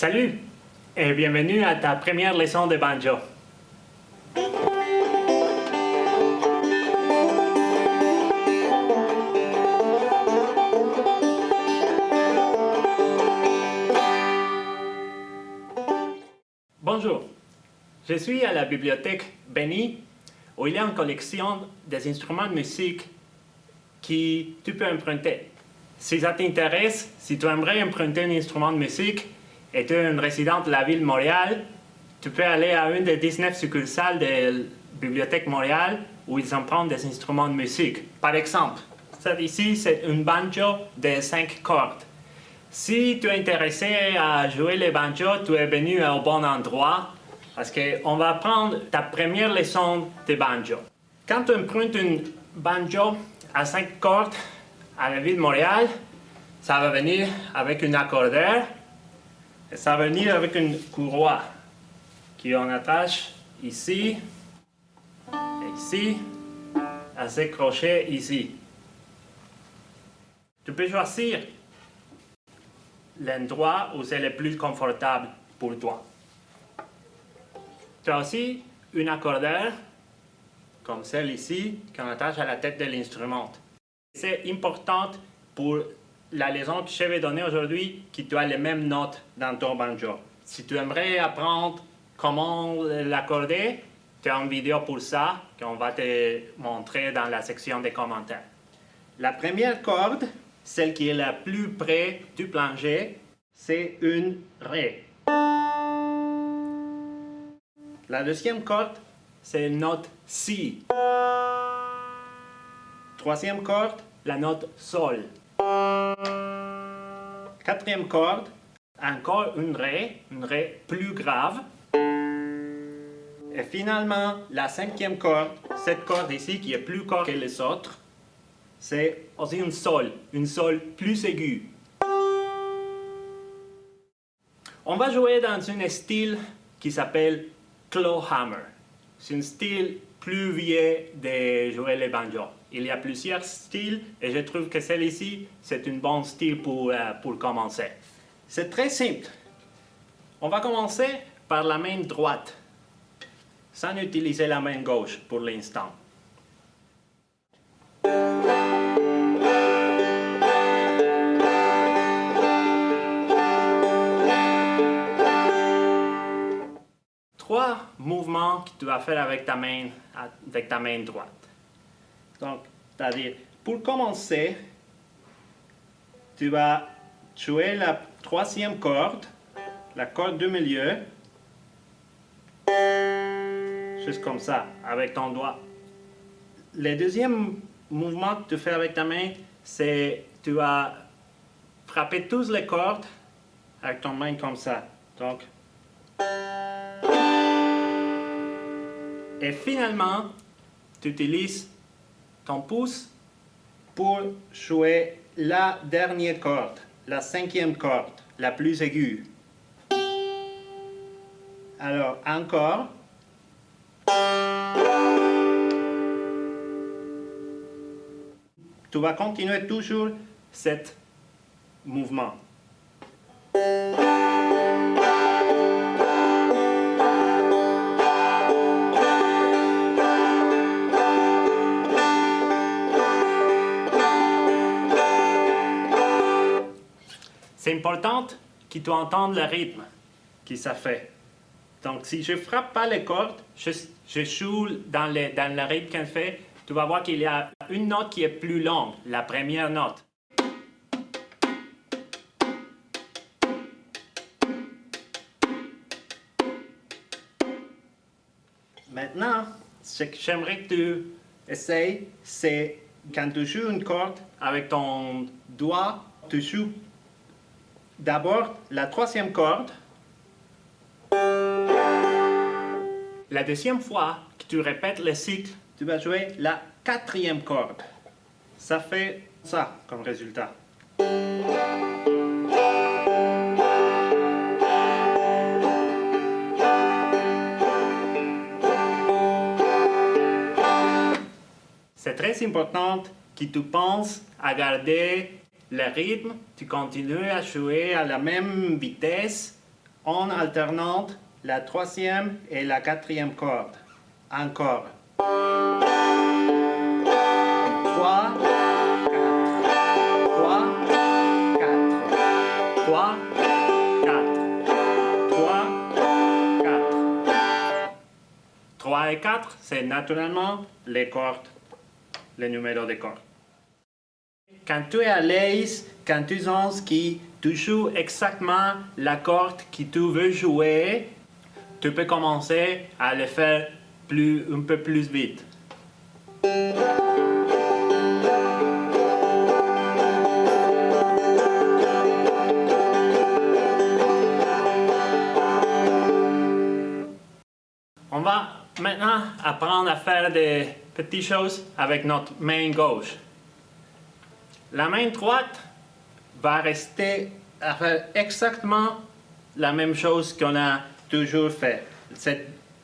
Salut et bienvenue à ta première leçon de banjo. Bonjour, je suis à la bibliothèque Benny où il y a une collection des instruments de musique que tu peux emprunter. Si ça t'intéresse, si tu aimerais emprunter un instrument de musique et tu es un résident de la ville de Montréal, tu peux aller à une des 19 succursales de la Bibliothèque Montréal où ils empruntent des instruments de musique. Par exemple, ça ici, c'est une banjo de 5 cordes. Si tu es intéressé à jouer le banjo, tu es venu au bon endroit parce qu'on va prendre ta première leçon de banjo. Quand tu empruntes une banjo à 5 cordes à la ville de Montréal, ça va venir avec un accordeur ça va venir avec une courroie qu'on attache ici et ici à ces crochets ici. Tu peux choisir l'endroit où c'est le plus confortable pour toi. Tu as aussi une accordeur, comme celle ici, qu'on attache à la tête de l'instrument. C'est important pour la leçon que je vais donner aujourd'hui que tu as les mêmes notes dans ton banjo. Si tu aimerais apprendre comment l'accorder, tu as une vidéo pour ça qu'on va te montrer dans la section des commentaires. La première corde, celle qui est la plus près du plancher, c'est une Ré. La deuxième corde, c'est une note Si. Troisième corde, la note Sol. Quatrième corde, encore une Ré, une Ré plus grave. Et finalement, la cinquième corde, cette corde ici qui est plus courte que les autres, c'est aussi une Sol, une Sol plus aiguë. On va jouer dans un style qui s'appelle clawhammer. C'est un style plus vieux de jouer le banjo. Il y a plusieurs styles et je trouve que celui-ci, c'est un bon style pour, euh, pour commencer. C'est très simple. On va commencer par la main droite, sans utiliser la main gauche pour l'instant. Trois mouvements que tu vas faire avec ta main, avec ta main droite. Donc, c'est-à-dire, pour commencer, tu vas jouer la troisième corde, la corde du milieu, juste comme ça, avec ton doigt. Le deuxième mouvement que tu fais avec ta main, c'est tu vas frapper toutes les cordes avec ton main comme ça. Donc, et finalement, tu utilises ton pour jouer la dernière corde, la cinquième corde, la plus aiguë. Alors, encore. Tu vas continuer toujours cet mouvement. C'est important que tu entendes le rythme que ça fait. Donc, si je ne frappe pas les cordes, je, je joue dans le, dans le rythme qu'elle fait, tu vas voir qu'il y a une note qui est plus longue, la première note. Maintenant, ce que j'aimerais que tu essayes, c'est quand tu joues une corde avec ton doigt, tu joues D'abord, la troisième corde. La deuxième fois que tu répètes le cycle, tu vas jouer la quatrième corde. Ça fait ça comme résultat. C'est très important que tu penses à garder le rythme, tu continues à jouer à la même vitesse en alternant la troisième et la quatrième corde. Encore. 3, 4, 3, 4, 3, 4, 3, 4. 3 et 4, c'est naturellement les cordes, les numéros de cordes. Quand tu es à l'aise, quand tu sens que tu joues exactement la corde que tu veux jouer, tu peux commencer à le faire plus, un peu plus vite. On va maintenant apprendre à faire des petites choses avec notre main gauche. La main droite va rester à faire exactement la même chose qu'on a toujours fait. Ce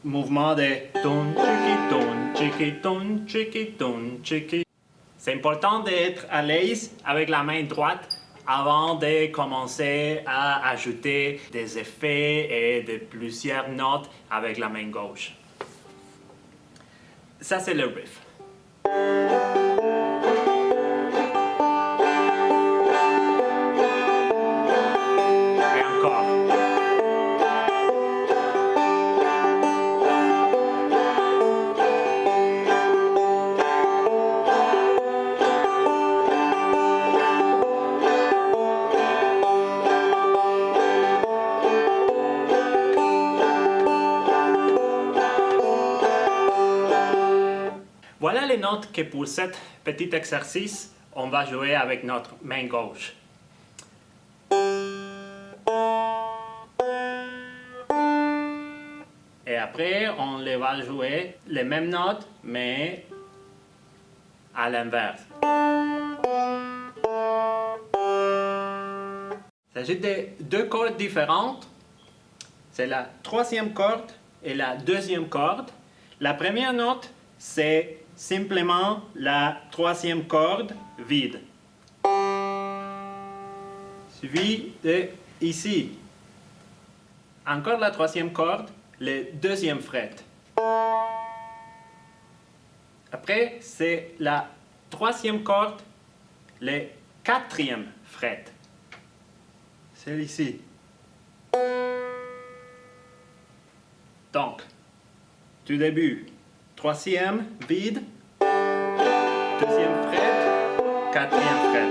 mouvement de ton ton ton. C'est important d'être à l'aise avec la main droite avant de commencer à ajouter des effets et de plusieurs notes avec la main gauche. Ça, c'est le riff. Que pour cet petit exercice, on va jouer avec notre main gauche. Et après, on les va jouer les mêmes notes, mais à l'inverse. Il s'agit de deux cordes différentes. C'est la troisième corde et la deuxième corde. La première note, c'est simplement la troisième corde vide. Suivi de ici. Encore la troisième corde, le deuxième fret. Après, c'est la troisième corde, le quatrième fret. C'est ici. Donc, du début, troisième, vide, deuxième fret, quatrième fret.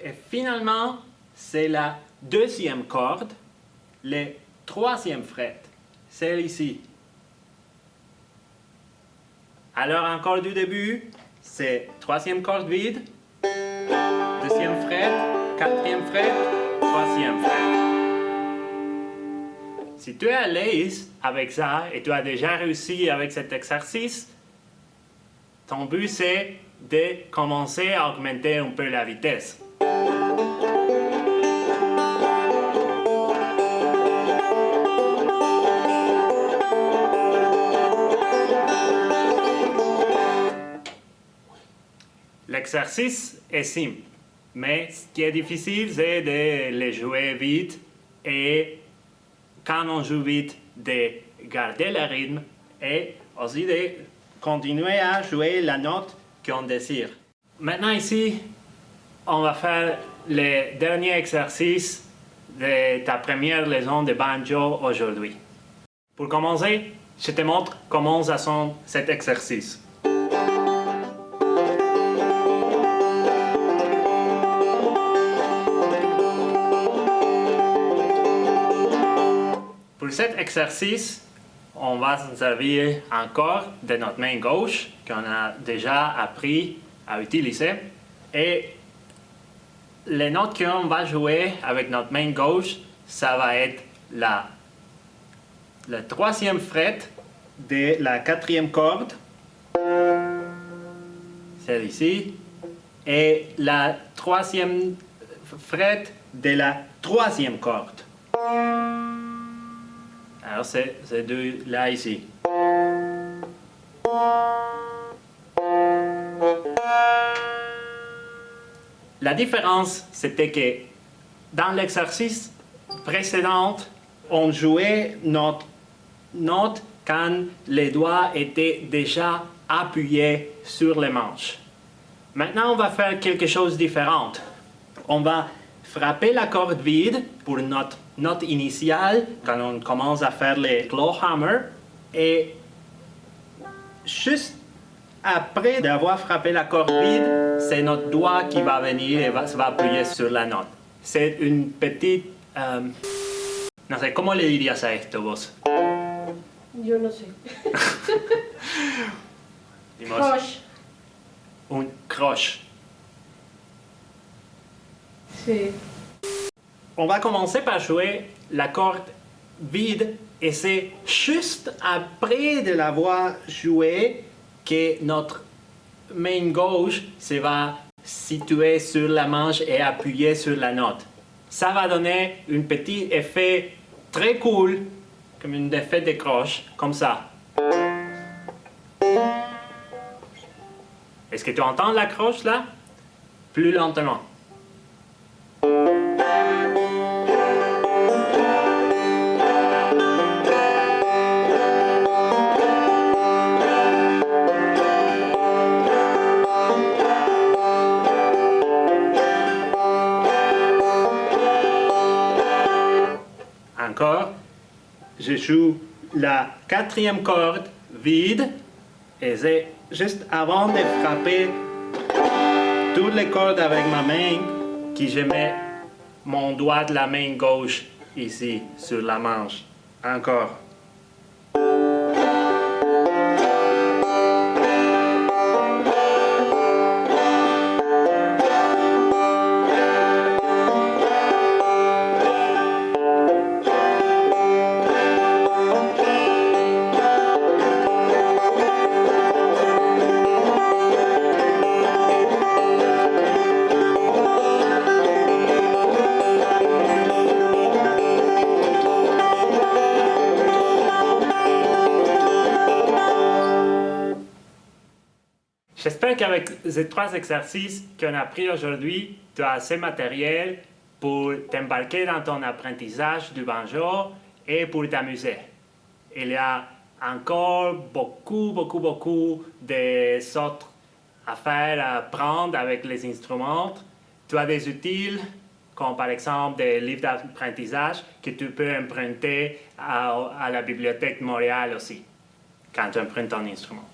Et finalement, c'est la deuxième corde, le troisième fret, celle ici. Alors encore du début, c'est troisième corde vide, deuxième fret, quatrième fret, troisième fret. Si tu es à l'aise avec ça et tu as déjà réussi avec cet exercice, ton but c'est de commencer à augmenter un peu la vitesse. L'exercice est simple, mais ce qui est difficile, c'est de le jouer vite et quand on joue vite, de garder le rythme et aussi de continuer à jouer la note qu'on désire. Maintenant ici, on va faire le dernier exercice de ta première leçon de banjo aujourd'hui. Pour commencer, je te montre comment ça sonne cet exercice. Cet exercice, on va se servir encore de notre main gauche qu'on a déjà appris à utiliser. Et les notes qu'on va jouer avec notre main gauche, ça va être la, le troisième fret de la quatrième corde, celle ici, et la troisième fret de la troisième corde. Alors c'est ces deux là ici. La différence, c'était que dans l'exercice précédent, on jouait notre note quand les doigts étaient déjà appuyés sur les manches. Maintenant, on va faire quelque chose de différent. On va frapper la corde vide pour notre note initiale quand on commence à faire les clawhammer et juste après d'avoir frappé la corde vide, c'est notre doigt qui va venir et va, va appuyer sur la note. C'est une petite... Euh, no sé, ¿cómo le dirías a esto vos? Yo no sé. Crush. Un croche. Sí. On va commencer par jouer la corde vide et c'est juste après de l'avoir joué que notre main gauche se va situer sur la manche et appuyer sur la note. Ça va donner un petit effet très cool, comme un effet de croche, comme ça. Est-ce que tu entends la croche là? Plus lentement. Je joue la quatrième corde vide et c'est juste avant de frapper toutes les cordes avec ma main que je mets mon doigt de la main gauche ici sur la manche. Encore. J'espère qu'avec ces trois exercices qu'on a appris aujourd'hui, tu as assez matériel pour t'embarquer dans ton apprentissage du banjo et pour t'amuser. Il y a encore beaucoup, beaucoup, beaucoup de autres affaires à apprendre avec les instruments. Tu as des outils comme par exemple des livres d'apprentissage que tu peux emprunter à, à la bibliothèque de Montréal aussi quand tu empruntes ton instrument.